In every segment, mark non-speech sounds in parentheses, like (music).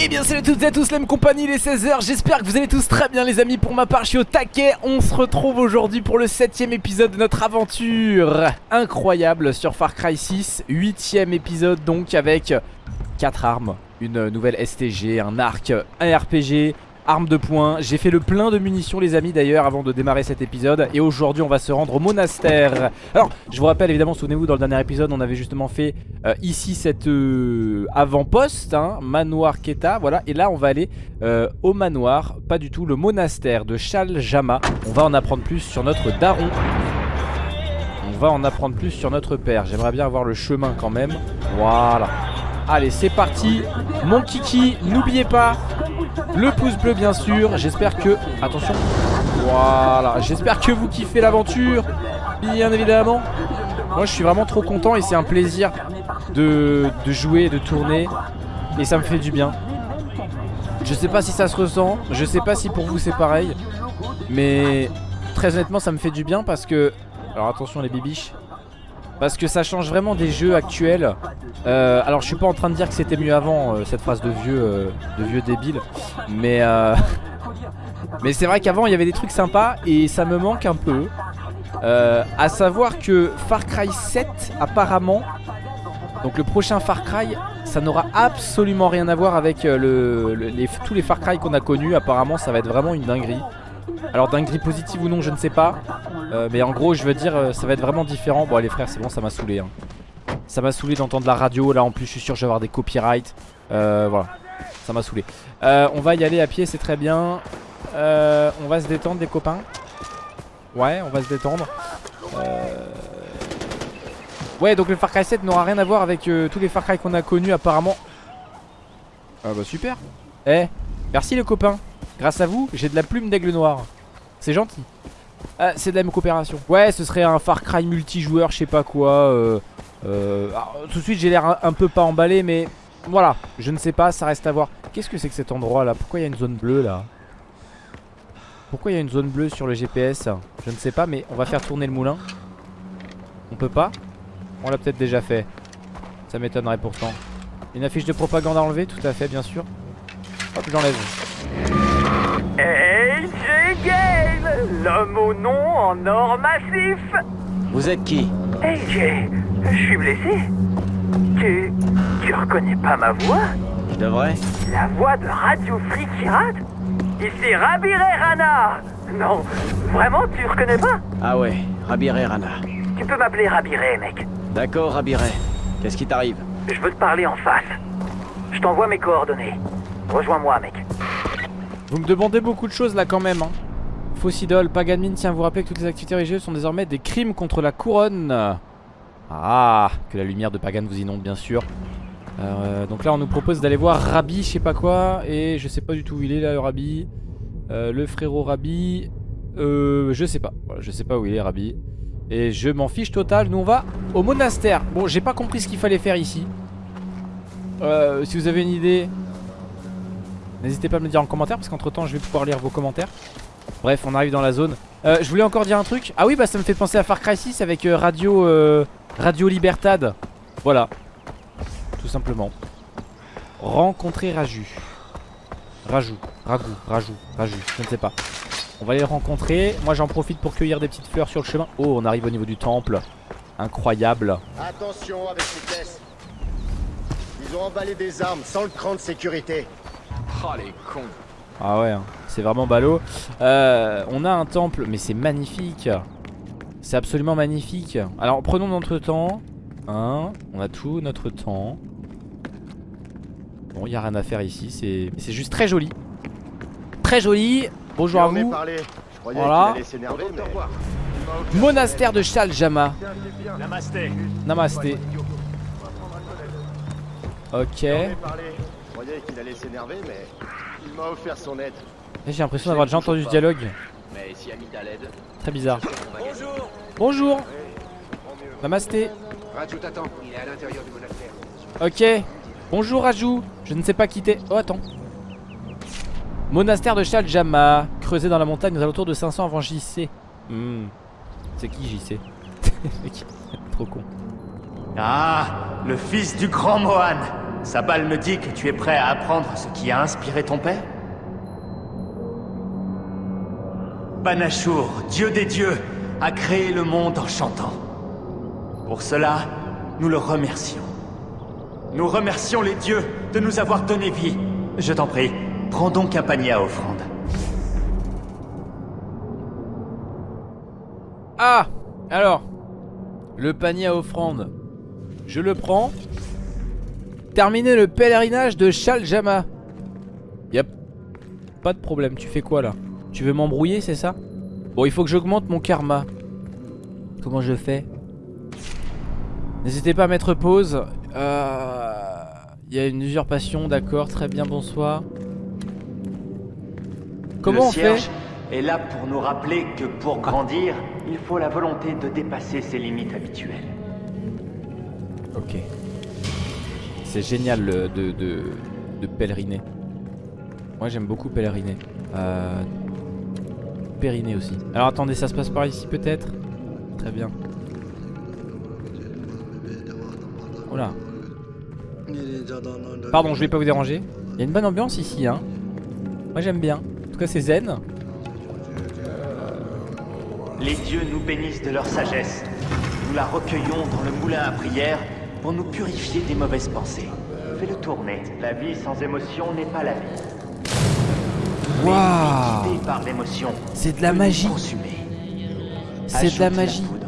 Eh bien salut à toutes et à tous, la même compagnie, les 16h, j'espère que vous allez tous très bien les amis, pour ma part je suis au taquet, on se retrouve aujourd'hui pour le 7 épisode de notre aventure incroyable sur Far Cry 6, 8 épisode donc avec 4 armes, une nouvelle STG, un arc, un RPG, arme de poing. J'ai fait le plein de munitions les amis d'ailleurs avant de démarrer cet épisode. Et aujourd'hui on va se rendre au monastère. Alors je vous rappelle évidemment souvenez-vous dans le dernier épisode on avait justement fait euh, ici cette euh, avant-poste hein, Manoir Keta voilà. Et là on va aller euh, au manoir Pas du tout le monastère de Shaljama. On va en apprendre plus sur notre daron. On va en apprendre plus sur notre père. J'aimerais bien avoir le chemin quand même. Voilà Allez c'est parti. Mon kiki n'oubliez pas. Le pouce bleu bien sûr. J'espère que... Attention. Voilà. J'espère que vous kiffez l'aventure. Bien évidemment. Moi je suis vraiment trop content et c'est un plaisir de, de jouer, de tourner. Et ça me fait du bien. Je sais pas si ça se ressent. Je sais pas si pour vous c'est pareil. Mais très honnêtement ça me fait du bien parce que... Alors attention les bibiches parce que ça change vraiment des jeux actuels. Euh, Alors je suis pas en train de dire que c'était mieux avant euh, Cette phrase de vieux, euh, de vieux débile. Mais (laughs) Mais c'est vrai qu'avant il y avait des trucs sympas Et ça me manque un peu. À savoir que Far Cry 7 apparemment Donc le prochain Far Cry Ça n'aura absolument rien à voir avec tous les Far Cry qu'on a connus. Apparemment ça va être vraiment une dinguerie. Alors dinguerie positive ou non je ne sais pas euh, Mais en gros je veux dire euh, ça va être vraiment différent. Bon allez frère c'est bon ça m'a saoulé hein. Ça m'a saoulé d'entendre la radio. Là en plus je suis sûr je vais avoir des copyrights. Euh, Voilà. Ça m'a saoulé. On va y aller à pied c'est très bien. On va se détendre des copains. Ouais on va se détendre. Ouais donc le Far Cry 7 n'aura rien à voir avec tous les Far Cry qu'on a connus apparemment. Ah bah super. Eh merci les copains. Grâce à vous j'ai de la plume d'aigle noir. C'est gentil ah, c'est de la même coopération. Ouais, ce serait un Far Cry multijoueur, je sais pas quoi. Euh, euh, tout de suite, j'ai l'air un, peu pas emballé, mais voilà, je ne sais pas, ça reste à voir. Qu'est-ce que c'est que cet endroit là? Pourquoi il y a une zone bleue là? Pourquoi il y a une zone bleue sur le GPS Je ne sais pas, mais on va faire tourner le moulin. On peut pas? On l'a peut-être déjà fait. Ça m'étonnerait pourtant. Une affiche de propagande à enlever, tout à fait, bien sûr. Hop, j'enlève. Game, l'homme au nom en or massif. Vous êtes qui AJ, je suis blessé. Tu... tu reconnais pas ma voix Je devrais La voix de Radio Free Ici Rabire Rana Non, vraiment, tu reconnais pas Ah ouais, Rabire Rana. Tu peux m'appeler Rabire, mec. D'accord, Rabire. Qu'est-ce qui t'arrive Je veux te parler en face. Je t'envoie mes coordonnées. Rejoins-moi, mec. Vous me demandez beaucoup de choses là quand même hein. Fausse idole, Paganmin tiens vous rappelez que toutes les activités religieuses sont désormais des crimes contre la couronne. Ah, que la lumière de Pagan vous inonde bien sûr. Euh, Donc là on nous propose d'aller voir Rabbi je sais pas quoi Et je sais pas du tout où il est là le Rabbi. Euh, Le frérot Rabbi euh, Je sais pas, je sais pas où il est Rabbi. Et je m'en fiche total, nous on va au monastère. Bon j'ai pas compris ce qu'il fallait faire ici. Euh, Si vous avez une idée N'hésitez pas à me le dire en commentaire parce qu'entre temps je vais pouvoir lire vos commentaires Bref on arrive dans la zone. Euh, Je voulais encore dire un truc. Ah oui bah ça me fait penser à Far Cry 6 avec euh, Radio euh, Radio Libertad. Voilà. Tout simplement. Rencontrer Raju. Raju, Ragou, Raju, Raju, je ne sais pas. On va aller le rencontrer. Moi j'en profite pour cueillir des petites fleurs sur le chemin. Oh on arrive au niveau du temple. Incroyable. Attention avec ces caisses. Ils ont emballé des armes sans le cran de sécurité. Oh les cons Ah ouais, hein. c'est vraiment ballot. Euh, on a un temple, mais c'est magnifique. C'est absolument magnifique. Alors prenons notre temps. Hein, on a tout notre temps. Bon, il n'y a rien à faire ici. C'est juste très joli. Très joli. Bonjour à vous. Voilà. Monastère de Shaljama. Namasté. Namasté. Ok qu'il allait s'énerver, mais il m'a offert son aide. J'ai l'impression d'avoir déjà entendu ce dialogue. Mais si l'aide, Très bizarre. Bonjour. Bonjour. Namasté. Raju t'attend, il est à l'intérieur du monastère. Ok. Bonjour Raju. Je ne sais pas quitter. Oh attends. Monastère de Shaljama, creusé dans la montagne aux alentours de 500 avant JC. Hmm. C'est qui JC (laughs) Trop con. Ah, le fils du grand Mohan Sabal me dit que tu es prêt à apprendre ce qui a inspiré ton père Banashur, dieu des dieux, a créé le monde en chantant. Pour cela, nous le remercions. Nous remercions les dieux de nous avoir donné vie. Je t'en prie, prends donc un panier à offrande. Ah Alors, le panier à offrande. Je le prends. Terminer le pèlerinage de Shaljama. Yep. Pas de problème. Tu fais quoi là? Tu veux m'embrouiller, c'est ça? Bon, il faut que j'augmente mon karma. Comment je fais? N'hésitez pas à mettre pause. Euh, Il y a une usurpation, d'accord. Très bien, bonsoir. Comment le on fait? est là pour nous rappeler que pour grandir, il faut la volonté de dépasser ses limites habituelles. Ok. C'est génial de, pèleriner. Moi j'aime beaucoup pèleriner. Euh, aussi. Alors attendez, ça se passe par ici peut-être? Très bien. Oula. Pardon, je vais pas vous déranger. Il y a une bonne ambiance ici, hein. Moi j'aime bien. En tout cas, c'est zen. Les dieux nous bénissent de leur sagesse. Nous la recueillons dans le moulin à prière pour nous purifier des mauvaises pensées. Fais-le tourner. La vie sans émotion n'est pas la vie. Waouh par l'émotion. C'est de la magie. C'est de la magie. poudre.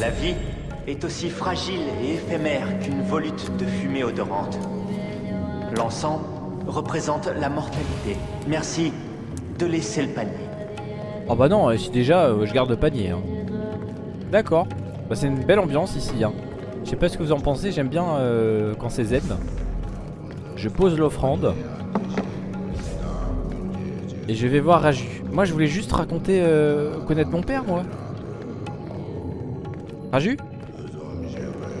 La vie est aussi fragile et éphémère qu'une volute de fumée odorante. L'encens représente la mortalité. Merci de laisser le panier. Oh bah non, euh, si déjà euh, je garde le panier. hein. D'accord. Bah c'est une belle ambiance ici. Hein. Je sais pas ce que vous en pensez, j'aime bien euh, quand c'est zen. Je pose l'offrande. Et je vais voir Raju. Moi je voulais juste raconter, euh, connaître mon père moi. Raju?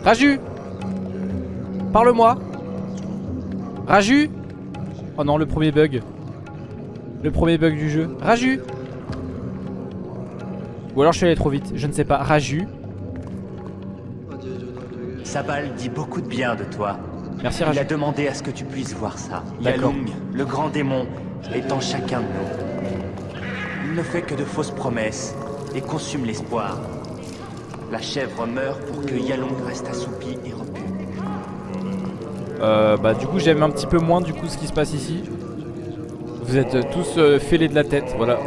Raju Parle-moi Raju Oh non, le premier bug. Le premier bug du jeu. Raju Ou alors je suis allé trop vite, je ne sais pas. Raju Sabal dit beaucoup de bien de toi. Merci Il a Raju. demandé à ce que tu puisses voir ça. Yalung, le grand démon, est en chacun de nous. Il ne fait que de fausses promesses et consume l'espoir. La chèvre meurt pour que Yalung reste assoupi et repu. Euh, bah du coup j'aime un petit peu moins du coup ce qui se passe ici. Vous êtes euh, tous euh, fêlés de la tête, voilà.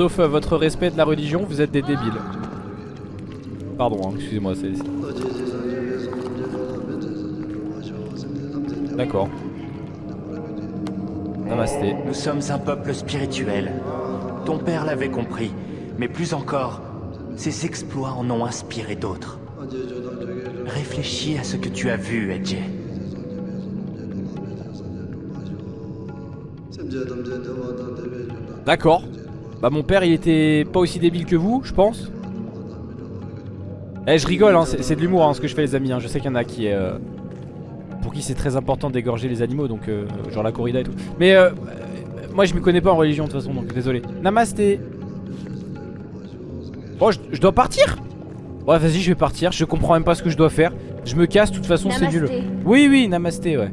Sauf euh, votre respect de la religion, vous êtes des débiles. Pardon, hein, excusez-moi, c'est... D'accord. Namasté. Nous sommes un peuple spirituel. Ton père l'avait compris, mais plus encore, ses exploits en ont inspiré d'autres. Réfléchis à ce que tu as vu, Edge. D'accord. Bah mon père il était pas aussi débile que vous, je pense. Eh je rigole, hein, c'est de l'humour hein, ce que je fais les amis. hein. Je sais qu'il y en a qui euh, pour qui c'est très important d'égorger les animaux, donc euh, genre la corrida et tout. Mais euh, euh, moi je m'y connais pas en religion de toute façon, donc désolé. Namasté. Oh je, je dois partir? Ouais vas-y je vais partir, je comprends même pas ce que je dois faire. Je me casse, de toute façon c'est nul. Oui oui, namasté ouais.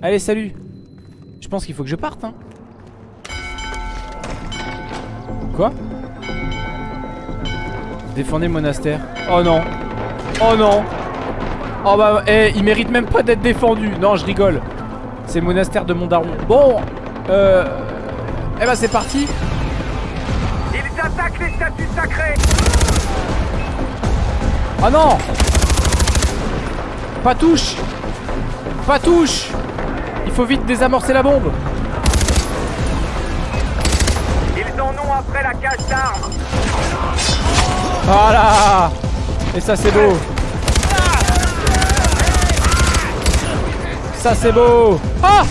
Allez salut. Je pense qu'il faut que je parte hein. Quoi Défendez monastère. Oh non. Oh non. Oh bah, eh, il mérite même pas d'être défendu. Non, je rigole. C'est le monastère de mon daron. Bon, euh. Eh bah, c'est parti. Ils attaquent les statues sacrées Oh non Pas touche Pas touche Il faut vite désamorcer la bombe. Après la cage d'armes Voilà Et ça, c'est beau. Ça, c'est beau. Ah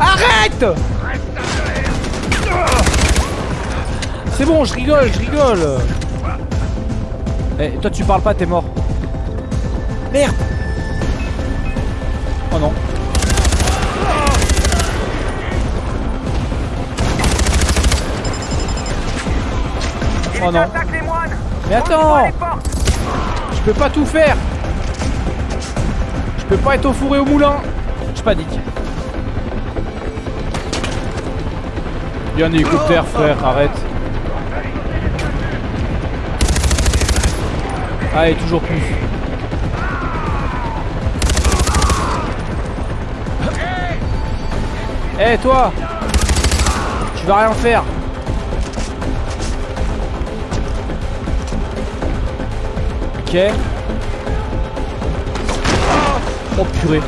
Arrête C'est bon, je rigole, je rigole. Eh, toi, tu parles pas, t'es mort. Merde Oh non. Oh non. Mais attends Je peux pas tout faire Je peux pas être au four et au moulin Je panique. Il y a un hélicoptère frère, arrête. Allez, toujours plus. Eh toi Tu vas rien faire Ok. Oh purée.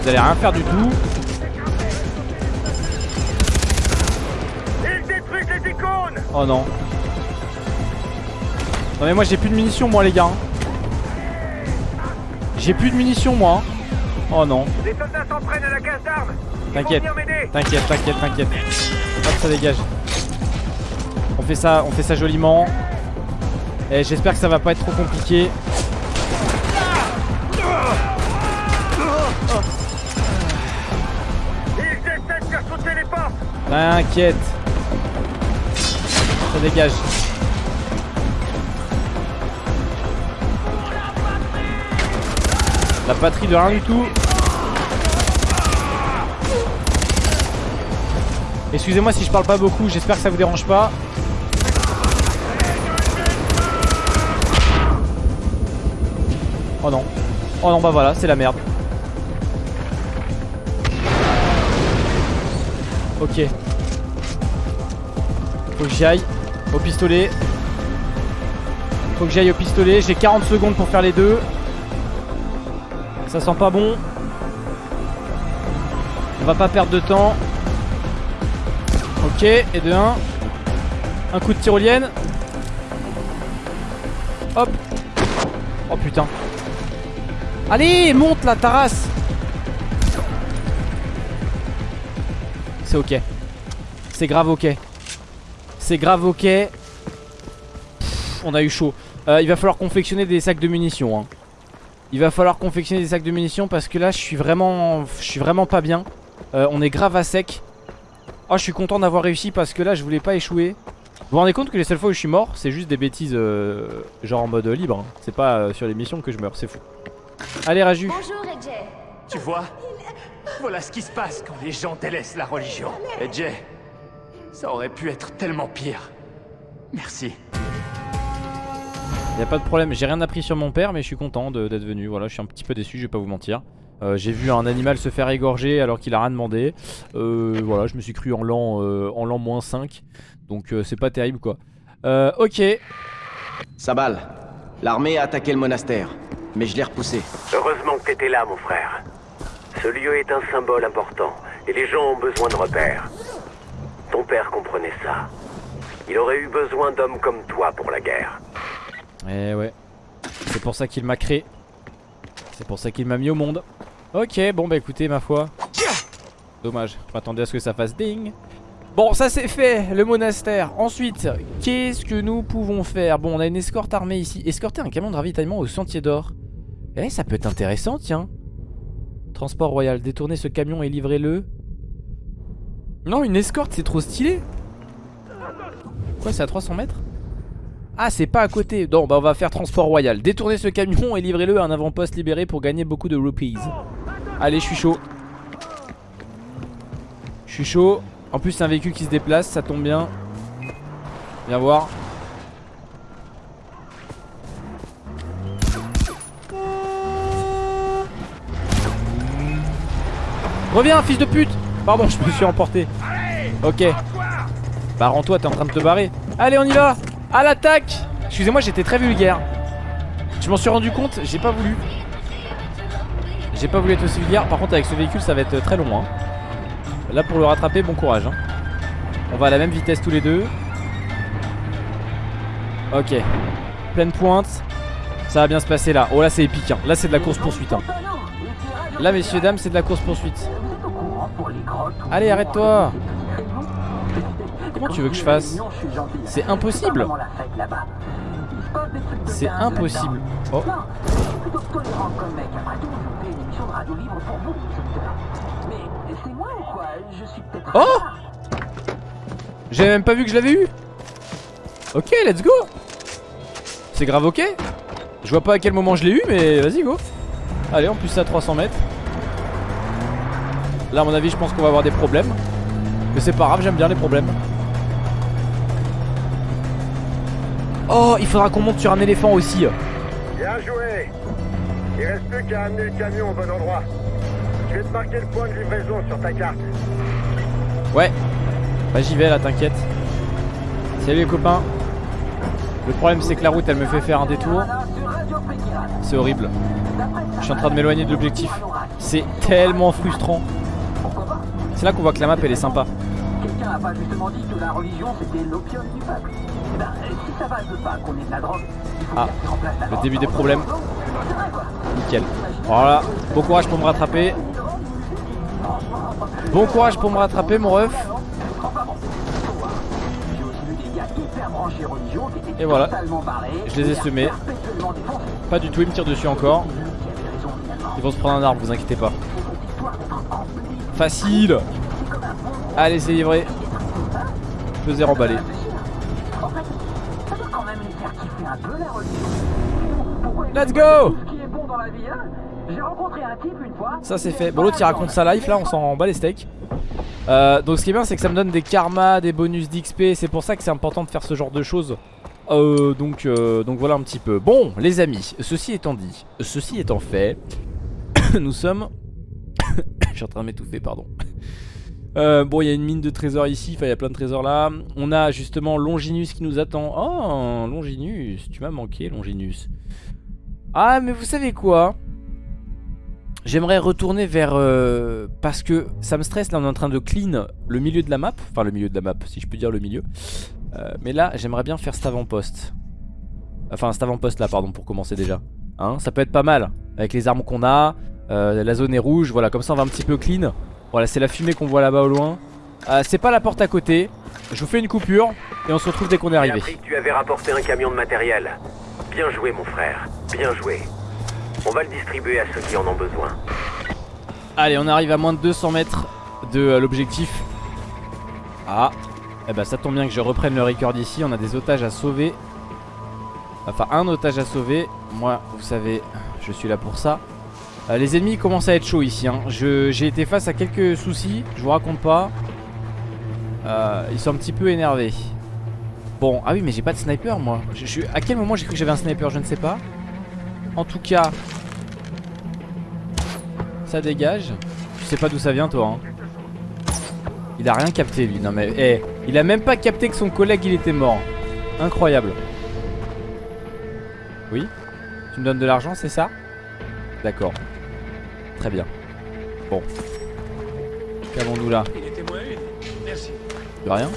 Vous allez rien faire du tout. Oh non. Non mais moi j'ai plus de munitions moi les gars. J'ai plus de munitions moi. Oh non. Les soldats s'entraînent à la case d'armes T'inquiète. T'inquiète, t'inquiète, t'inquiète. Hop, ça dégage. On fait ça, on fait ça joliment. Et j'espère que ça va pas être trop compliqué. T'inquiète. Ça dégage. La patrie de rien du tout. Excusez-moi si je parle pas beaucoup, j'espère que ça vous dérange pas. Oh non. Oh non, bah voilà, c'est la merde. Ok. Faut que j'y aille. Au pistolet. Faut que j'aille au pistolet. J'ai 40 secondes pour faire les deux. Ça sent pas bon. On va pas perdre de temps. Ok, et de 1. Un coup de tyrolienne. Hop. Oh putain. Allez, monte la tarasse. C'est ok. C'est grave ok. C'est grave ok. On a eu chaud. Euh, il va falloir confectionner des sacs de munitions. hein. Il va falloir confectionner des sacs de munitions parce que là je suis vraiment, je suis vraiment pas bien. Euh, on est grave à sec. Oh, je suis content d'avoir réussi parce que là je voulais pas échouer. Vous vous rendez compte que les seules fois où je suis mort, c'est juste des bêtises euh, genre en mode libre. hein. C'est pas euh, sur les missions que je meurs, c'est fou. Allez Raju. Bonjour, Edge. Tu vois Voilà ce qui se passe quand les gens délaissent la religion. Et Jay, ça aurait pu être tellement pire. Merci. Y a pas de problème, j'ai rien appris sur mon père mais je suis content de- d'être venu. Voilà, je suis un petit peu déçu, je vais pas vous mentir. Euh, j'ai vu un animal se faire égorger alors qu'il a rien demandé. Euh, voilà, je me suis cru en l'an euh, en l'an moins 5. Donc euh, c'est pas terrible quoi. Euh, ok. Sabal, l'armée a attaqué le monastère, mais je l'ai repoussé. Heureusement que t'étais là, mon frère. Ce lieu est un symbole important, et les gens ont besoin de repères. Ton père comprenait ça. Il aurait eu besoin d'hommes comme toi pour la guerre. Eh ouais. C'est pour ça qu'il m'a créé. C'est pour ça qu'il m'a mis au monde. Ok, bon bah écoutez ma foi. Dommage, je m'attendais à ce que ça fasse ding. Bon, ça c'est fait, le monastère. Ensuite, qu'est-ce que nous pouvons faire? Bon, on a une escorte armée ici. Escorter un camion de ravitaillement au sentier d'or. Eh, ça peut être intéressant, tiens. Transport royal, détournez ce camion et livrez-le. Non, une escorte, c'est trop stylé. Quoi, c'est à 300 mètres? Ah c'est pas à côté Non bah on va faire transport royal Détournez ce camion et livrez-le à un avant-poste libéré pour gagner beaucoup de rupees Allez je suis chaud. Je suis chaud. En plus c'est un véhicule qui se déplace ça tombe bien. Viens voir. Reviens fils de pute. Pardon je me suis emporté. Ok. Bah rends-toi t'es en train de te barrer. Allez on y va. À l'attaque. Excusez-moi j'étais très vulgaire. Je m'en suis rendu compte j'ai pas voulu J'ai pas voulu être aussi vulgaire. Par contre avec ce véhicule ça va être très long hein. Là pour le rattraper bon courage hein. On va à la même vitesse tous les deux. Ok. Pleine pointe. Ça va bien se passer là. Oh là c'est épique hein. Là c'est de la course poursuite hein. Là messieurs dames c'est de la course poursuite. Allez arrête-toi. Comment tu veux que je fasse? C'est impossible. C'est impossible. Oh Oh! J'avais même pas vu que je l'avais eu. Ok let's go. C'est grave ok. Je vois pas à quel moment je l'ai eu mais vas-y go. Allez en plus c'est à 300 mètres. Là à mon avis je pense qu'on va avoir des problèmes. Mais c'est pas grave j'aime bien les problèmes. Oh il faudra qu'on monte sur un éléphant aussi. Bien joué Il reste plus qu'à amener le camion au bon endroit. Je vais te marquer le point de livraison sur ta carte. Ouais. Bah j'y vais là t'inquiète. Salut les copains. Le problème c'est que la route elle me fait faire un détour. C'est horrible. Je suis en train de m'éloigner de l'objectif. C'est tellement frustrant. C'est là qu'on voit que la map elle est sympa. Quelqu'un a pas justement dit que la religion c'était l'opium du peuple. Eh ben, si ça va veut pas qu'on ait de la drogue, il faut Ah, le début des problèmes. Nickel. Voilà. Bon courage pour me rattraper. Bon courage pour me rattraper mon ref. Et voilà. Je les ai semés. Pas du tout il me tire dessus encore. Ils vont se prendre un arbre vous inquiétez pas. Facile. Allez c'est livré. Je zéro emballé Let's go hein. Ça c'est fait. Bon l'autre il raconte sa life là on s'en bat les steaks Euh, donc ce qui est bien c'est que ça me donne des karmas, des bonus d'XP C'est pour ça que c'est important de faire ce genre de choses euh, donc, euh, donc voilà un petit peu Bon les amis, ceci étant dit Ceci étant fait (coughs) Nous sommes (coughs) Je suis en train de m'étouffer pardon (coughs) Euh, bon, il y a une mine de trésors ici, enfin il y a plein de trésors là. On a justement Longinus qui nous attend. Oh, Longinus, tu m'as manqué Longinus. Ah, mais vous savez quoi? J'aimerais retourner vers... euh, parce que ça me stresse, là on est en train de clean le milieu de la map. Enfin le milieu de la map, si je peux dire le milieu. Euh, mais là, j'aimerais bien faire cet avant-poste. Enfin cet avant-poste là, pardon, pour commencer déjà. Hein, ça peut être pas mal, avec les armes qu'on a. euh, la zone est rouge, voilà, comme ça on va un petit peu clean. Voilà, c'est la fumée qu'on voit là-bas au loin. C'est pas la porte à côté. Je vous fais une coupure et on se retrouve dès qu'on est arrivé. tu avais rapporté un camion de matériel. Bien joué, mon frère. Bien joué. On va le distribuer à ceux qui en ont besoin. Allez, on arrive à moins de 200 mètres de euh, l'objectif. Ah, eh ben ça tombe bien que je reprenne le record ici. On a des otages à sauver. Enfin, un otage à sauver. Moi, vous savez, je suis là pour ça. Euh, les ennemis commencent à être chauds ici. hein. J'ai été face à quelques soucis. Je vous raconte pas. Euh, ils sont un petit peu énervés. Bon, ah oui, mais j'ai pas de sniper moi. Je, je- à quel moment j'ai cru que j'avais un sniper Je ne sais pas. En tout cas, ça dégage. Je sais pas d'où ça vient toi. hein. Il a rien capté lui. Non mais, eh, il a même pas capté que son collègue il était mort. Incroyable. Oui? Tu me donnes de l'argent, c'est ça? D'accord. Très bien. Bon. Qu'avons-nous là? Il était moins une. Merci. De rien.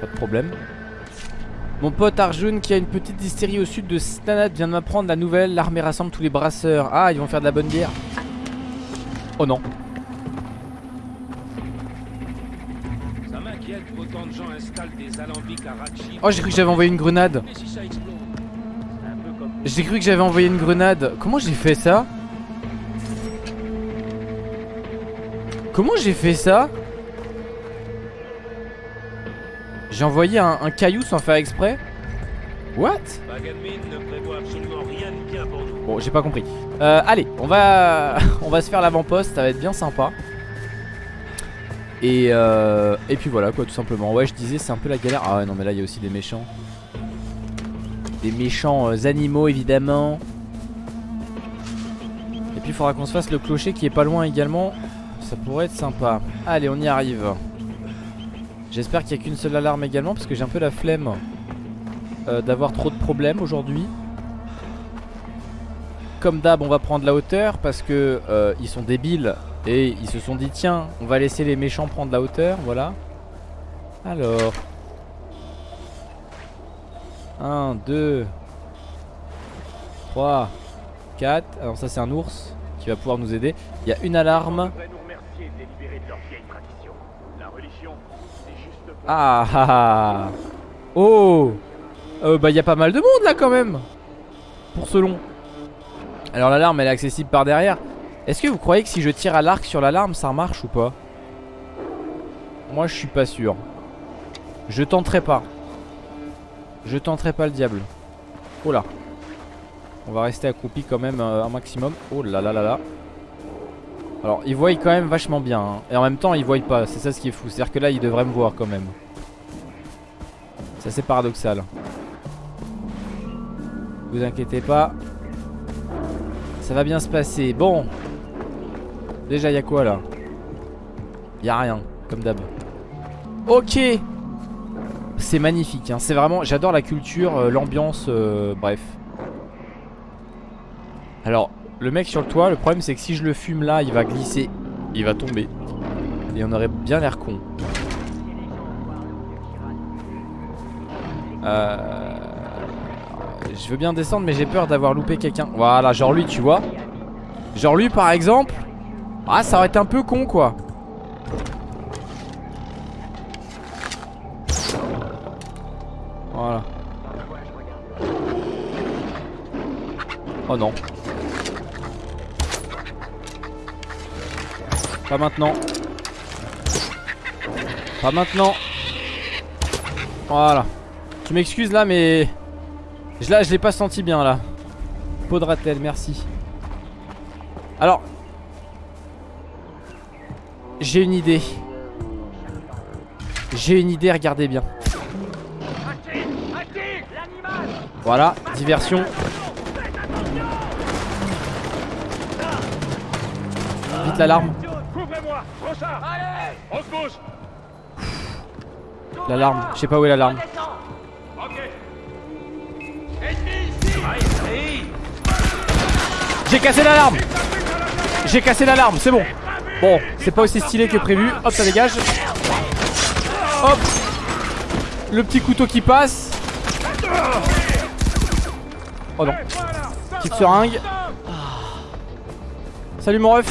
Pas de problème. Mon pote Arjun qui a une petite distillerie au sud de Stanat vient de m'apprendre la nouvelle. L'armée rassemble tous les brasseurs. Ah, ils vont faire de la bonne bière. Oh non. Ça m'inquiète qu'autant de gens installent des alambics à Ratchi. Oh, j'ai cru que j'avais envoyé une grenade. J'ai cru que j'avais envoyé une grenade. Comment j'ai fait ça? Comment j'ai fait ça? J'ai envoyé un, un caillou sans faire exprès What? Bon, j'ai pas compris. Euh, allez, on va, (laughs) on va se faire l'avant-poste, ça va être bien sympa. Et, euh, et puis voilà quoi, tout simplement. Ouais, je disais, c'est un peu la galère. Ah ouais, non, mais là, il y a aussi des méchants. Des méchants euh, animaux, évidemment. Et puis, il faudra qu'on se fasse le clocher qui est pas loin également. Ça pourrait être sympa. Allez, on y arrive. J'espère qu'il n'y a qu'une seule alarme également, parce que j'ai un peu la flemme euh, d'avoir trop de problèmes aujourd'hui. Comme d'hab, on va prendre la hauteur parce que euh, ils sont débiles et ils se sont dit tiens, on va laisser les méchants prendre la hauteur, voilà. Alors 1 2 3 4 Alors ça c'est un ours qui va pouvoir nous aider. Il y a une alarme. de les libérer de leur vieille tradition. La religion, c'est juste pour Ah ah ah Oh euh, Bah il y a pas mal de monde là quand même Pour ce long Alors l'alarme elle est accessible par derrière Est-ce que vous croyez que si je tire à l'arc sur l'alarme ça marche ou pas? Moi je suis pas sûr Je tenterai pas. Je tenterai pas le diable. Oh là. On va rester accroupi quand même euh, un maximum. Oh là là là là. Alors, ils voient quand même vachement bien. hein. Et en même temps, ils voient pas. C'est ça ce qui est fou. C'est-à-dire que là, ils devraient me voir quand même. C'est assez paradoxal. Vous inquiétez pas. Ça va bien se passer. Bon. Déjà, il y a quoi là? Il y a rien, comme d'hab. Ok. C'est magnifique. hein. C'est vraiment. J'adore la culture, euh, l'ambiance. euh, bref. Alors, le mec sur le toit, le problème c'est que si je le fume là, il va glisser. Il va tomber. Et on aurait bien l'air con. Euh... Je veux bien descendre mais j'ai peur d'avoir loupé quelqu'un Voilà genre lui tu vois Genre lui par exemple Ah ça aurait été un peu con quoi Voilà Oh non Pas maintenant. Pas maintenant. Voilà. Tu m'excuses là mais je- Là je l'ai pas senti bien là. Podratel merci. Alors J'ai une idée. J'ai une idée regardez bien. Voilà diversion. Vite l'alarme Couvrez-moi Brossard Allez On se bouge L'alarme. Je sais pas où est l'alarme. J'ai cassé l'alarme. J'ai cassé l'alarme, c'est bon. Bon, c'est pas aussi stylé que prévu. Hop, ça dégage. Hop. Le petit couteau qui passe. Oh non. Petite seringue. Salut mon ref.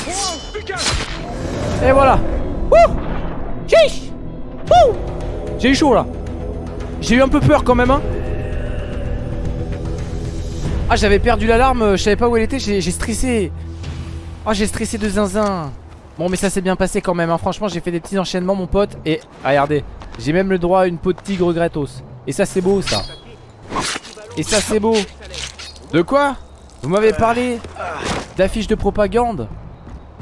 Et voilà. Wouh. Chiche. Wouh J'ai eu chaud là. J'ai eu un peu peur quand même hein. Ah j'avais perdu l'alarme, euh, je savais pas où elle était, j'ai stressé. Oh j'ai stressé de zinzin. Bon mais ça s'est bien passé quand même hein. Franchement j'ai fait des petits enchaînements mon pote Et ah, regardez J'ai même le droit à une peau de tigre gratos. Et ça c'est beau ça. Et ça c'est beau. De quoi? Vous m'avez parlé D'affiches de propagande?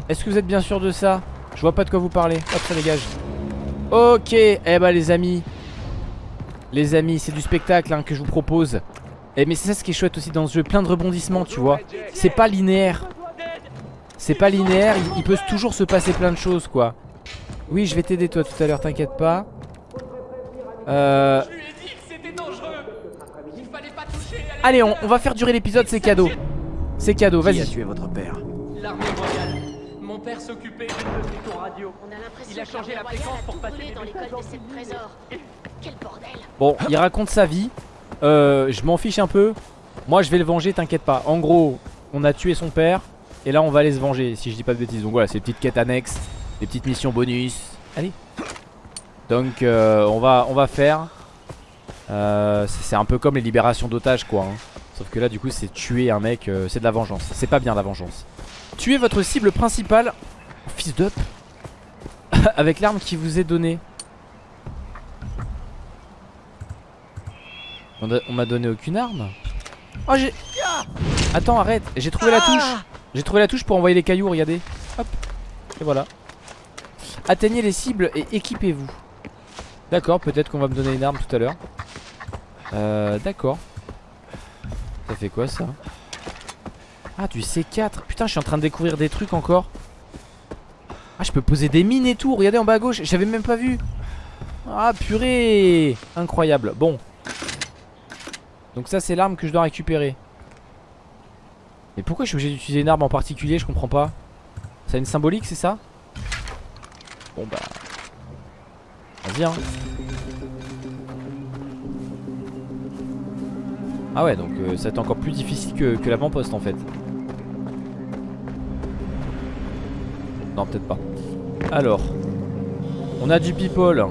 Est-ce que vous êtes bien sûr de ça? Je vois pas de quoi vous parlez. Hop ça dégage Ok Eh bah les amis. Les amis c'est du spectacle hein, que je vous propose. Eh mais c'est ça ce qui est chouette aussi dans ce jeu. Plein de rebondissements tu vois. C'est pas linéaire. C'est pas linéaire, il, il peut toujours se passer plein de choses quoi. Oui je vais t'aider toi tout à l'heure, t'inquiète pas. Euh... Allez on, on va faire durer l'épisode, c'est cadeau. C'est cadeau, Qui a vas-y. tué votre père? L'armée. Mon père s'occupait de radio. On a l'impression Il a changé la fréquence pour passer brûlé des dans l'école de sept trésors. (laughs) Quel bordel. Bon, il raconte sa vie. Euh, Je m'en fiche un peu. Moi je vais le venger, t'inquiète pas. En gros, on a tué son père Et là on va aller se venger, si je dis pas de bêtises. Donc voilà, c'est des petites quêtes annexes Des petites missions bonus. Allez. Donc euh, on, va, on va faire. Euh, C'est c'est un peu comme les libérations d'otages quoi hein. Sauf que là du coup c'est tuer un mec euh, C'est de la vengeance, c'est pas bien la vengeance Tuer votre cible principale Fils d'up (laughs) Avec l'arme qui vous est donnée. On m'a donné aucune arme. Oh j'ai... Attends arrête J'ai trouvé la touche. J'ai trouvé la touche pour envoyer les cailloux regardez. Hop Et voilà. Atteignez les cibles et équipez-vous. D'accord peut-être qu'on va me donner une arme tout à l'heure. Euh d'accord. Ça fait quoi ça? Ah du C4 Putain je suis en train de découvrir des trucs encore. Ah je peux poser des mines et tout. Regardez en bas à gauche J'avais même pas vu. Ah purée. Incroyable. Bon. Donc ça c'est l'arme que je dois récupérer. Mais pourquoi je suis obligé d'utiliser une arme en particulier? Je comprends pas. Ça a une symbolique c'est ça? Bon bah. Vas-y hein. Ah ouais donc euh, ça va être encore plus difficile que, que l'avant-poste en fait Non peut-être pas Alors On a du people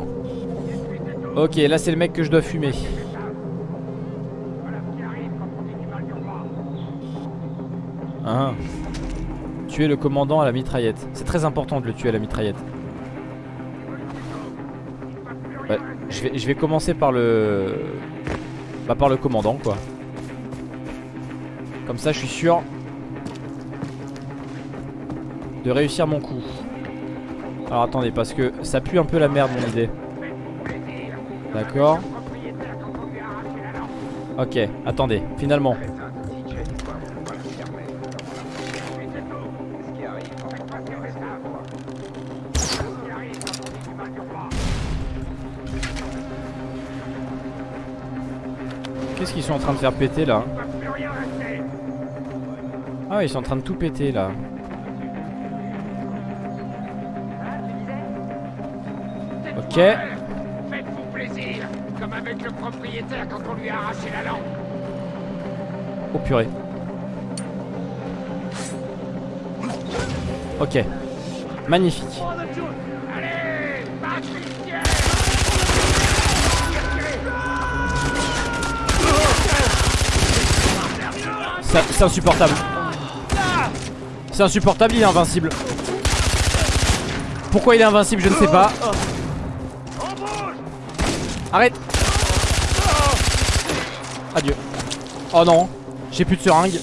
Ok là c'est le mec que je dois fumer Ah. Tuer le commandant à la mitraillette. C'est très important de le tuer à la mitraillette. Je, vais, je vais commencer par le... Bah par le commandant quoi. Comme ça je suis sûr de réussir mon coup. Alors attendez parce que ça pue un peu la merde mon idée. D'accord. Ok, attendez, finalement. Qu'est-ce qu'ils sont en train de faire péter là? Ah ils sont en train de tout péter là Ok. Faites-vous plaisir, comme avec le propriétaire quand on lui a arraché la lampe. Oh purée. Ok. Magnifique. Allez, C'est insupportable. C'est insupportable, il est invincible. Pourquoi il est invincible, je ne sais pas Oh non J'ai plus de seringue.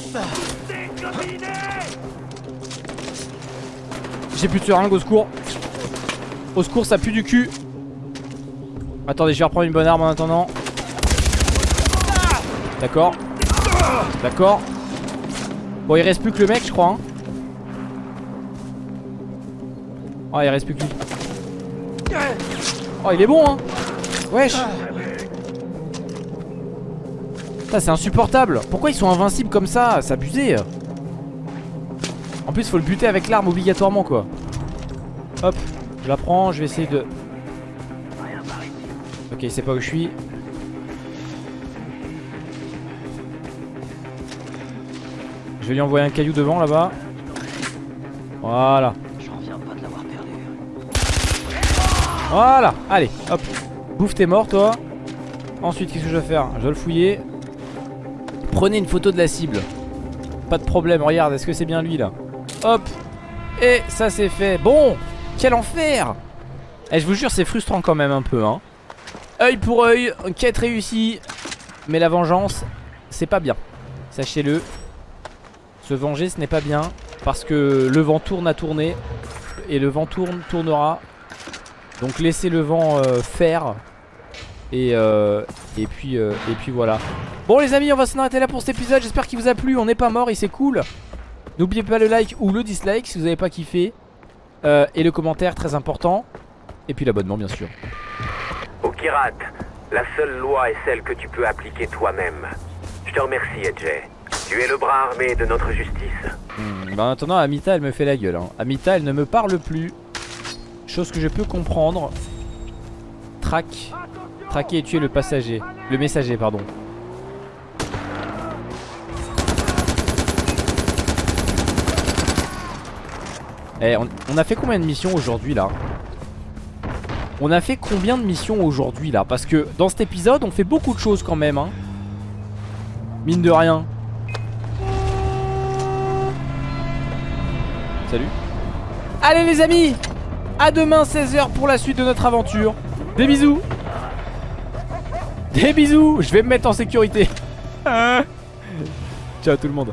J'ai plus de seringue, au secours. Au secours, ça pue du cul. Attendez, je vais reprendre une bonne arme en attendant. D'accord. D'accord. Bon il reste plus que le mec je crois hein. Oh il reste plus que lui. Oh il est bon hein. Wesh C'est insupportable Pourquoi ils sont invincibles comme ça C'est abusé En plus faut le buter avec l'arme obligatoirement quoi Hop Je la prends je vais essayer de Ok il sait pas où je suis Je vais lui envoyer un caillou devant là-bas. Voilà. Voilà. Allez, hop. Bouffe, t'es mort toi. Ensuite, qu'est-ce que je vais faire? Je vais le fouiller. Prenez une photo de la cible. Pas de problème, regarde, est-ce que c'est bien lui là Hop. Et ça c'est fait. Bon, quel enfer Eh, je vous jure, c'est frustrant quand même un peu. Hein. Œil pour œil, quête réussie. Mais la vengeance, c'est pas bien. Sachez-le. Se venger ce n'est pas bien Parce que le vent tourne à tourner Et le vent tourne, tournera Donc laissez le vent euh, faire et, euh, et, puis, euh, et puis voilà Bon les amis on va s'en arrêter là pour cet épisode. J'espère qu'il vous a plu, on n'est pas mort et c'est cool. N'oubliez pas le like ou le dislike si vous n'avez pas kiffé. Euh, Et le commentaire très important. Et puis l'abonnement bien sûr. Au Kirat, la seule loi est celle que tu peux appliquer toi-même. Je te remercie, Edge. Tu es le bras armé de notre justice. Hmm, Bah maintenant Amita elle me fait la gueule hein. Amita elle ne me parle plus. Chose que je peux comprendre. Traque Traquer et tuer le passager. Le messager pardon Eh on, on a fait combien de missions aujourd'hui là? On a fait combien de missions aujourd'hui là? Parce que dans cet épisode on fait beaucoup de choses quand même hein. Mine de rien. Salut. Allez les amis! À demain 16h pour la suite de notre aventure. Des bisous! Des bisous! Je vais me mettre en sécurité. Ciao tout le monde